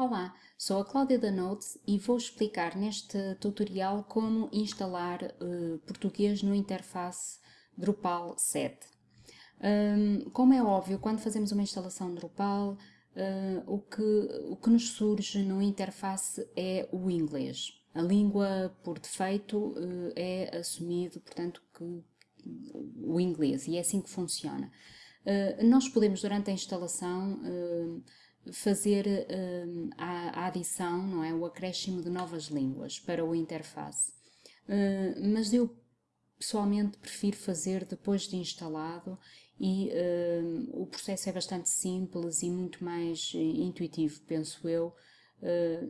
Olá, sou a Cláudia da Notes e vou explicar neste tutorial como instalar uh, português no interface Drupal 7. Um, como é óbvio, quando fazemos uma instalação Drupal, uh, o, que, o que nos surge no interface é o inglês. A língua, por defeito, uh, é assumido, portanto, que o inglês, e é assim que funciona. nós podemos, durante a instalação, fazer uh, a, a, adição, não é, o acréscimo de novas línguas para o interface. Uh, mas eu pessoalmente prefiro fazer depois de instalado e uh, o processo é bastante simples e muito mais intuitivo, penso eu,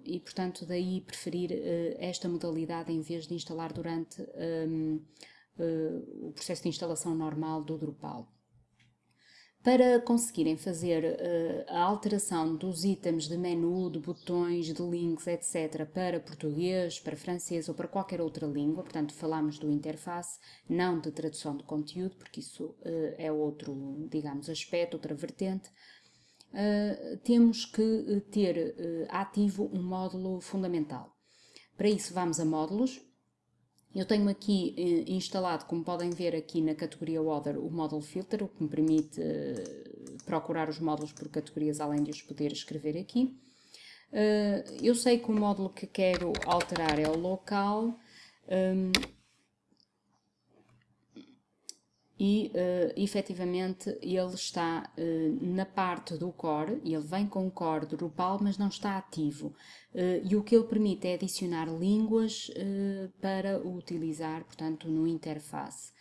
e portanto daí preferir esta modalidade em vez de instalar durante um, o processo de instalação normal do Drupal. Para conseguirem fazer uh, a alteração dos itens de menu, de botões, de links, etc., para português, para francês ou para qualquer outra língua, portanto, falamos do interface, não de tradução de conteúdo, porque isso uh, é outro, digamos, aspecto, outra vertente, uh, temos que ter ativo um módulo fundamental. Para isso, vamos a módulos, eu tenho aqui eh, instalado, como podem ver aqui na categoria Other, o Model Filter, o que me permite eh, procurar os módulos por categorias, além de os poder escrever aqui. Eh, eu sei que o módulo que quero alterar é o local. Um, e uh, efetivamente ele está uh, na parte do core, ele vem com o core Drupal, mas não está ativo. Uh, e o que ele permite é adicionar línguas uh, para utilizar, portanto, no interface.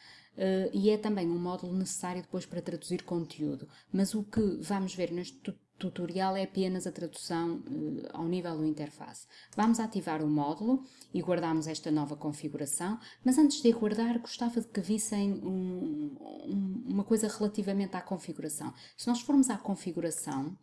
e é também um módulo necessário depois para traduzir conteúdo. Mas o que vamos ver neste tutorial é apenas a tradução uh, ao nível do interface. Vamos ativar o módulo e guardamos esta nova configuração, mas antes de guardar gostava de que vissem um, um, uma coisa relativamente à configuração. Se nós formos à configuração,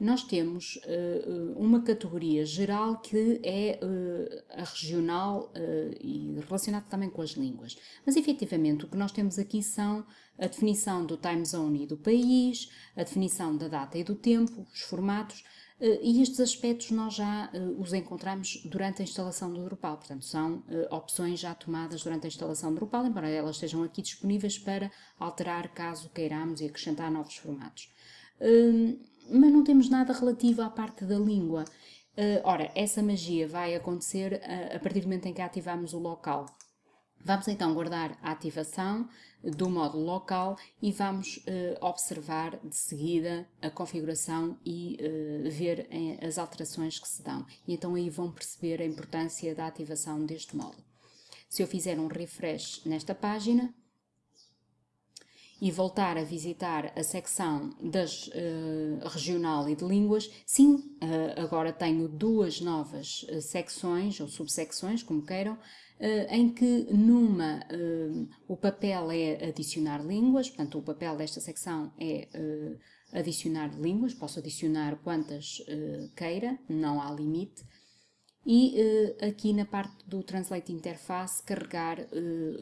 nós temos uh, uma categoria geral que é uh, a regional uh, e relacionada também com as línguas. Mas efetivamente o que nós temos aqui são a definição do time zone e do país, a definição da data e do tempo, os formatos, e estes aspectos nós já os encontramos durante a instalação do Drupal, portanto são opções já tomadas durante a instalação do Drupal, embora elas estejam aqui disponíveis para alterar caso queiramos e acrescentar novos formatos. Hum, mas não temos nada relativo à parte da língua. Uh, ora, essa magia vai acontecer a, a partir do momento em que ativamos o local. Vamos então guardar a ativação do módulo local e vamos uh, observar de seguida a configuração e ver as alterações que se dão. E então aí vão perceber a importância da ativação deste módulo. Se eu fizer um refresh nesta página, e voltar a visitar a secção das uh, regional e de línguas, sim, uh, agora tenho duas novas uh, secções ou subsecções, como queiram, em que numa o papel é adicionar línguas, portanto o papel desta secção é adicionar línguas, posso adicionar quantas queira, não há limite, e aqui na parte do Translate Interface carregar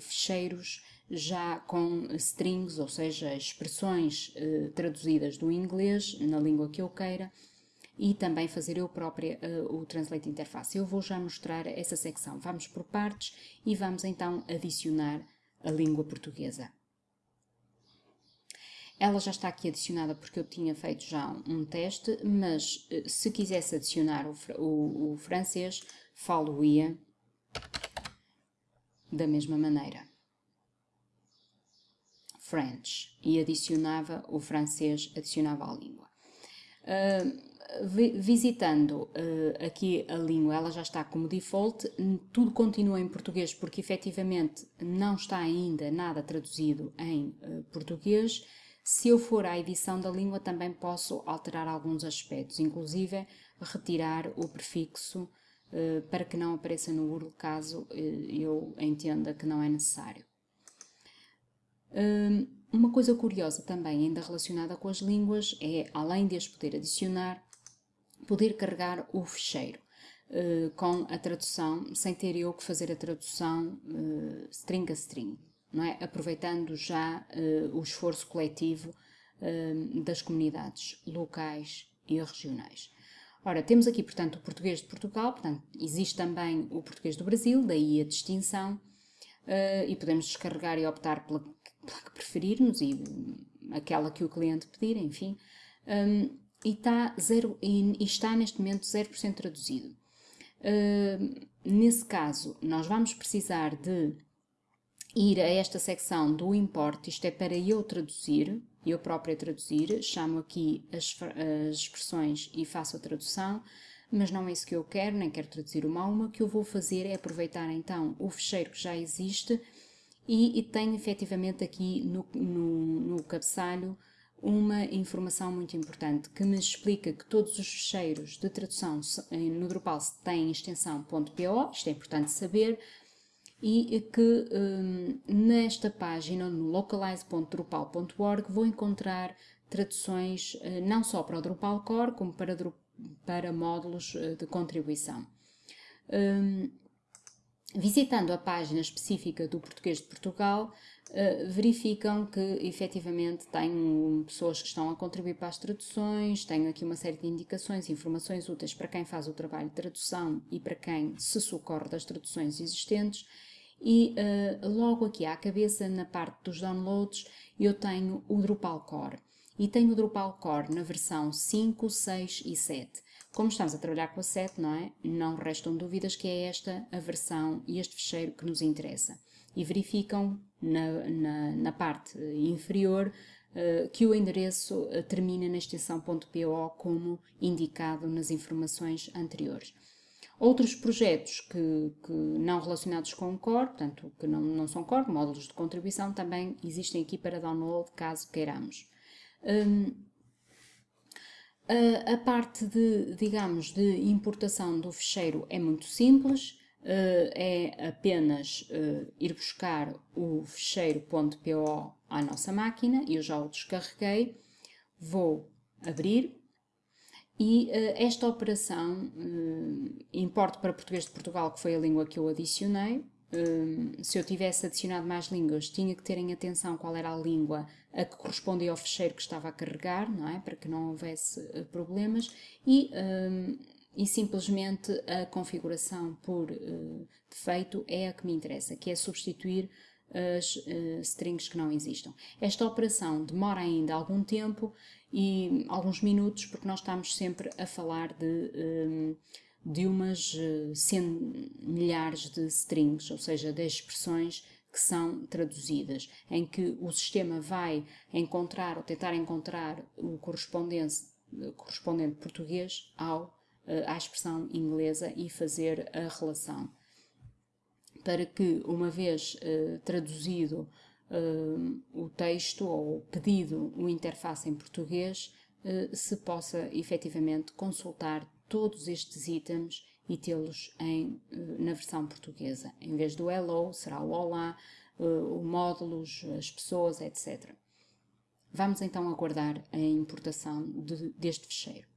fecheiros já com strings, ou seja, expressões eh, traduzidas do inglês na língua que eu queira e também fazer eu própria uh, o Translate Interface. Eu vou já mostrar essa secção. Vamos por partes e vamos então adicionar a língua portuguesa. Ela já está aqui adicionada porque eu tinha feito já um teste, mas uh, se quisesse adicionar o, o, o francês, falo-ia da mesma maneira. French e adicionava o francês, adicionava a língua. Uh, visitando uh, aqui a língua, ela já está como default, tudo continua em português porque efetivamente não está ainda nada traduzido em uh, português. Se eu for à edição da língua também posso alterar alguns aspectos, inclusive retirar o prefixo para que não apareça no URL caso eu entenda que não é necessário. Hum, uma coisa curiosa também, ainda relacionada com as línguas, é, além de as poder adicionar, poder carregar o fecheiro uh, com a tradução, sem ter eu que fazer a tradução uh, string a string, não é? aproveitando já uh, o esforço coletivo das comunidades locais e regionais. Ora, temos aqui, portanto, o português de Portugal, portanto, existe também o português do Brasil, daí a distinção, e podemos descarregar e optar pela, que preferirmos e aquela que o cliente pedir, enfim, um, e, está zero, e, e, está neste momento 0% traduzido. Uh, nesse caso, nós vamos precisar de ir a esta secção do import, isto é para eu traduzir, eu própria traduzir, chamo aqui as, as expressões e faço a tradução, mas não é isso que eu quero, nem quero traduzir uma a uma. O que eu vou fazer é aproveitar então o fecheiro que já existe e, e tenho efetivamente aqui no, no, no cabeçalho uma informação muito importante que me explica que todos os fecheiros de tradução no Drupal têm extensão .po, isto é importante saber, e que um, nesta página, no localize.drupal.org, vou encontrar traduções uh, não só para o Drupal Core, como para, para módulos uh, de contribuição. Um, visitando a página específica do Português de Portugal, uh, verificam que efetivamente tenho pessoas que estão a contribuir para as traduções, tenho aqui uma série de indicações, informações úteis para quem faz o trabalho de tradução e para quem se socorre das traduções existentes e uh, logo aqui à cabeça, na parte dos downloads, eu tenho o Drupal Core. E tenho o Drupal Core na versão 5, 6 e 7. Como estamos a trabalhar com a 7, não é? Não restam dúvidas que é esta a versão e este fecheiro que nos interessa. E verificam na, na, na parte inferior uh, que o endereço uh, termina na extensão .po como indicado nas informações anteriores. Outros projetos que, que, não relacionados com o core, portanto, que não, não são core, módulos de contribuição, também existem aqui para download, caso queiramos. Um, a, parte de, digamos, de importação do fecheiro é muito simples, é apenas ir buscar o fecheiro.po à nossa máquina, eu já o descarreguei, vou abrir, e esta operação, uh, importo para português de Portugal, que foi a língua que eu adicionei. Uh, se eu tivesse adicionado mais línguas, tinha que ter em atenção qual era a língua a que correspondia ao fecheiro que estava a carregar, não é? Para que não houvesse problemas. E, e simplesmente a configuração por defeito é a que me interessa, que é substituir as uh, strings que não existam. Esta operação demora ainda algum tempo e alguns minutos, porque nós estamos sempre a falar de, um, eh, de umas uh, milhares de strings, ou seja, de expressões que são traduzidas, em que o sistema vai encontrar ou tentar encontrar o correspondente, correspondente português ao, à expressão inglesa e fazer a relação. Para que, uma vez uh, traduzido uh, o texto ou pedido o interface em português, uh, se possa efetivamente consultar todos estes itens e tê-los na versão portuguesa. Em vez do hello, será o olá, o módulos, as pessoas, etc. Vamos então aguardar a importação de, deste fecheiro.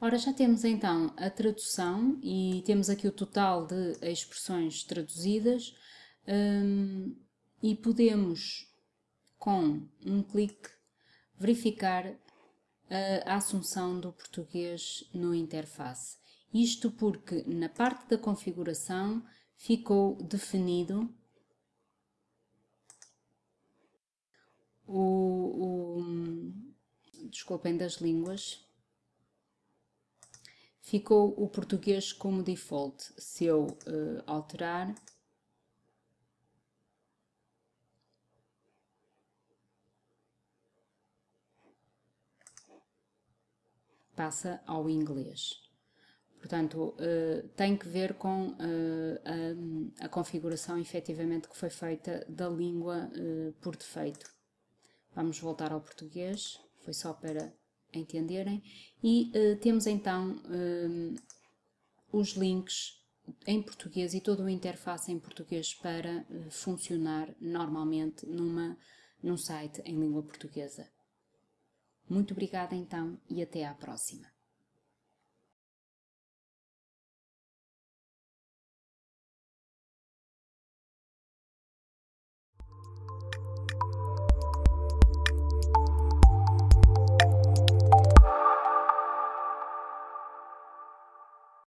Ora, já temos então a tradução e temos aqui o total de expressões traduzidas um, e podemos, com um clique, verificar a assunção do português no interface. Isto porque na parte da configuração ficou definido o, o desculpem das línguas, ficou o português como default. Se eu uh, alterar, passa ao inglês. Portanto, uh, tem que ver com uh, a, configuração efetivamente que foi feita da língua uh, por defeito. Vamos voltar ao português, foi só para entenderem. E temos então os links em português e toda a interface em português para funcionar normalmente numa, num site em língua portuguesa. Muito obrigada então e até à próxima.